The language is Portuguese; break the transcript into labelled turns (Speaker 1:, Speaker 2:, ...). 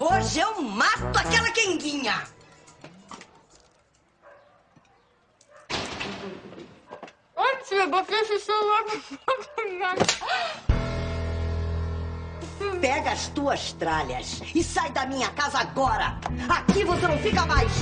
Speaker 1: Hoje eu mato aquela quenguinha.
Speaker 2: Oi, tia, botei esse celular
Speaker 1: Pega as tuas tralhas e sai da minha casa agora. Aqui você não fica mais.